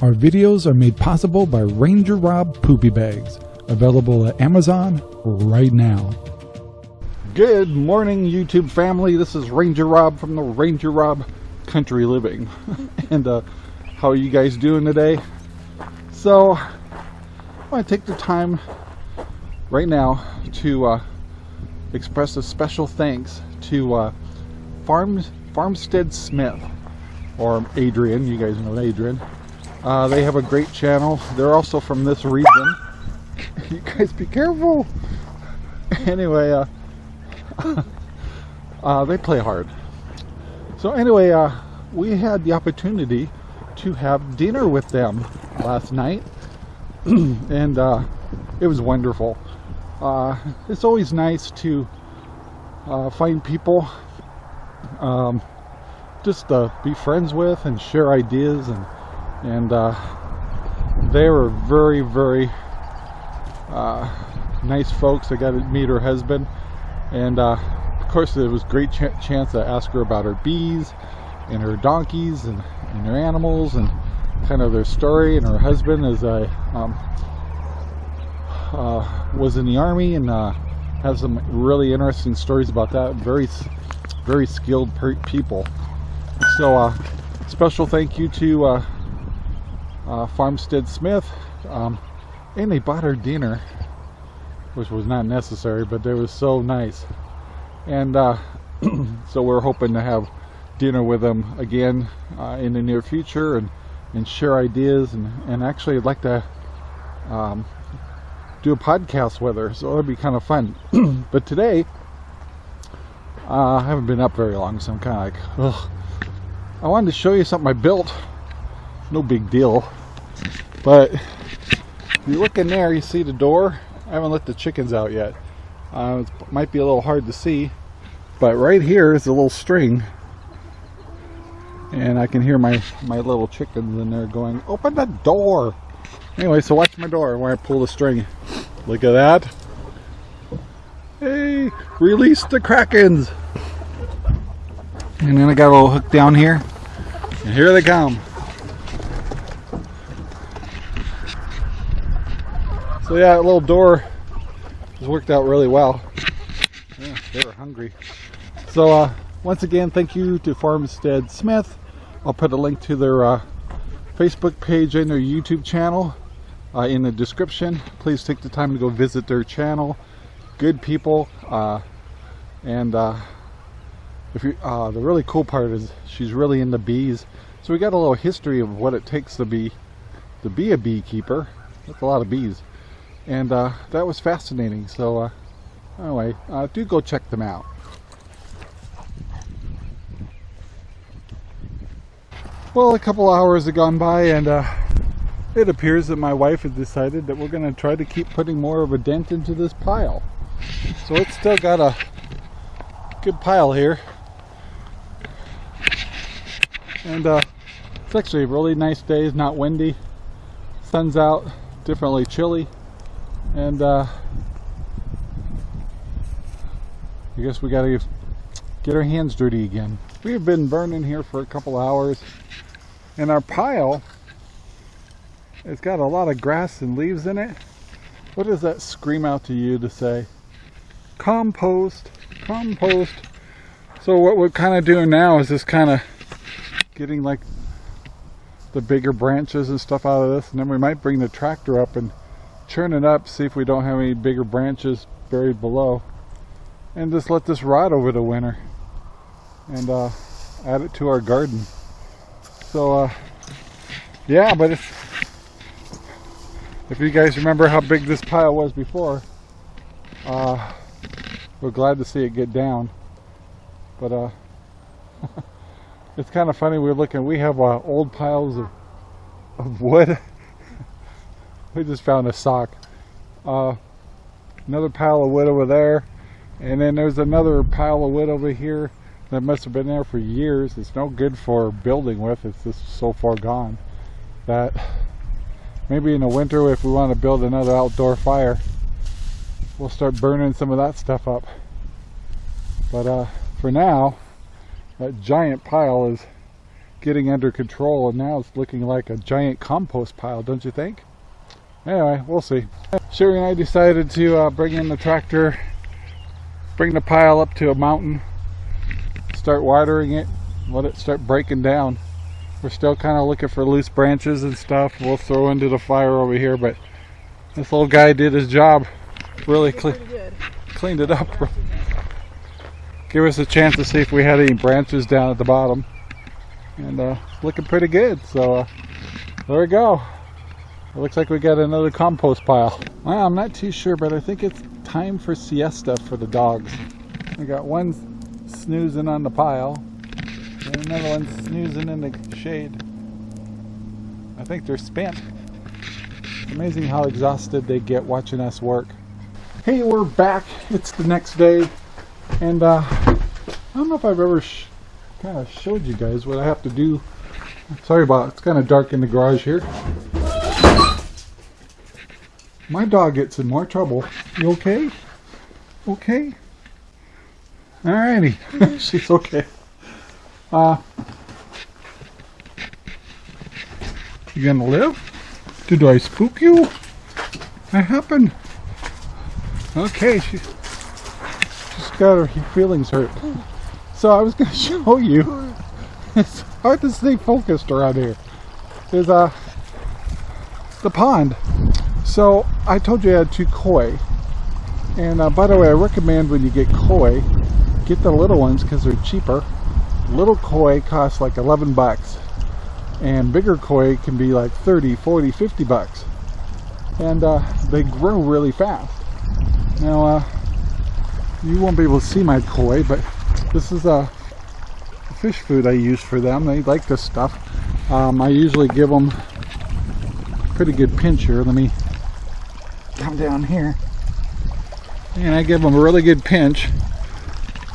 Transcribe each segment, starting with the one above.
Our videos are made possible by Ranger Rob Poopy Bags, available at Amazon right now. Good morning, YouTube family. This is Ranger Rob from the Ranger Rob Country Living. and uh, how are you guys doing today? So, I want to take the time right now to uh, express a special thanks to uh, Farm, Farmstead Smith, or Adrian. You guys know Adrian. Uh, they have a great channel. They're also from this region. you guys be careful. Anyway, uh, uh, they play hard. So anyway, uh, we had the opportunity to have dinner with them last night, and uh, it was wonderful. Uh, it's always nice to find people um, just to be friends with and share ideas, and and uh, they were very, very nice folks. I got to meet her husband. And uh, of course it was great ch chance to ask her about her bees and her donkeys and, and her animals and kind of their story. And her husband as I um, uh, was in the army and uh, has some really interesting stories about that. Very very skilled people. So uh, special thank you to uh, Farmstead Smith um, and they bought our dinner which was not necessary, but they were so nice. And uh, so we're hoping to have dinner with them again uh, in the near future and, and share ideas. And, and actually, I'd like to um, do a podcast with her, so it'll be kind of fun. but today, uh, I haven't been up very long, so I'm kind of like, ugh. I wanted to show you something I built. No big deal. But if you look in there, you see the door I haven't let the chickens out yet. Uh, it might be a little hard to see, but right here is a little string. And I can hear my, my little chickens in there going, open the door. Anyway, so watch my door when I pull the string. Look at that. Hey, release the Krakens. And then I got a little hook down here. And here they come. So yeah, a little door has worked out really well. Yeah, they were hungry. So uh, once again, thank you to Farmstead Smith. I'll put a link to their uh, Facebook page and their YouTube channel uh, in the description. Please take the time to go visit their channel. Good people. Uh, and uh, if you, uh, the really cool part is she's really into bees. So we got a little history of what it takes to be to be a beekeeper. That's a lot of bees and uh, that was fascinating so uh, anyway uh, do go check them out. Well a couple hours have gone by and uh, it appears that my wife has decided that we're going to try to keep putting more of a dent into this pile. So it's still got a good pile here. And uh, it's actually a really nice day. It's not windy. Sun's out. Differently chilly and uh, I guess we gotta get our hands dirty again. We have been burning here for a couple hours and our pile it's got a lot of grass and leaves in it. What does that scream out to you to say? Compost, compost. So what we're kind of doing now is just kind of getting like the bigger branches and stuff out of this and then we might bring the tractor up and churn it up, see if we don't have any bigger branches buried below. And just let this rot over the winter. And uh, add it to our garden. So, uh, yeah, but if, if you guys remember how big this pile was before, uh, we're glad to see it get down. But uh, it's kind of funny, we're looking, we have uh, old piles of, of wood we just found a sock. Uh, another pile of wood over there. And then there's another pile of wood over here that must have been there for years. It's no good for building with. It's just so far gone that maybe in the winter if we want to build another outdoor fire we'll start burning some of that stuff up. But uh, for now that giant pile is getting under control, and now it's looking like a giant compost pile, don't you think? Anyway, we'll see. Sherry and I decided to uh, bring in the tractor, bring the pile up to a mountain, start watering it, let it start breaking down. We're still kind of looking for loose branches and stuff we'll throw into the fire over here, but this little guy did his job. Really cle cleaned it up. Give us a chance to see if we had any branches down at the bottom. And uh, looking pretty good. So uh, there we go. It looks like we got another compost pile. Well, I'm not too sure, but I think it's time for siesta for the dogs. We got one snoozing on the pile, and another one snoozing in the shade. I think they're spent. It's amazing how exhausted they get watching us work. Hey, we're back. It's the next day, and uh, I don't know if I've ever kind of showed you guys what I have to do. Sorry about it. It's kind of dark in the garage here. My dog gets in more trouble. You okay? Okay? Alrighty. She's okay. Uh, you gonna live? Did I spook you? What happened? Okay, she, she's got her feelings hurt. So I was gonna show you. It's hard to stay focused around here. There's uh, the pond. So I told you I had two koi. And uh, by the way, I recommend when you get koi, get the little ones because they're cheaper. Little koi cost like 11 bucks. And bigger koi can be like 30, 40, 50 bucks. And uh, they grow really fast. Now, uh, you won't be able to see my koi, but this is a fish food I use for them. They like this stuff. Um, I usually give them pretty good pinch here. Let me come down here. And I give them a really good pinch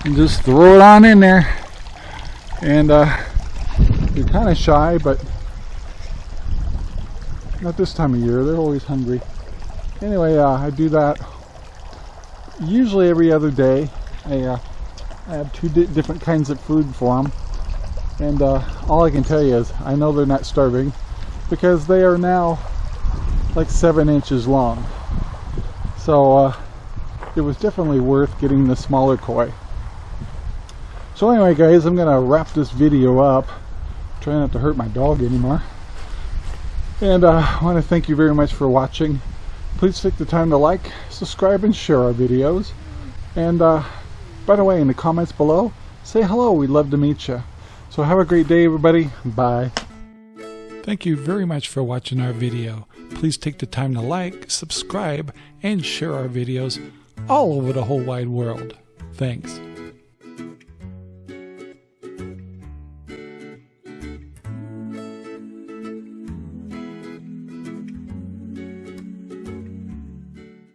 and just throw it on in there. And uh, they're kind of shy, but not this time of year. They're always hungry. Anyway, uh, I do that usually every other day. I, uh, I have two di different kinds of food for them. And uh, all I can tell you is I know they're not starving because they are now like seven inches long. So uh, it was definitely worth getting the smaller koi. So anyway guys, I'm gonna wrap this video up. Try not to hurt my dog anymore. And uh, I want to thank you very much for watching. Please take the time to like, subscribe, and share our videos. And uh, by the way, in the comments below, say hello. We'd love to meet you. So have a great day, everybody. Bye. Thank you very much for watching our video. Please take the time to like, subscribe, and share our videos all over the whole wide world. Thanks.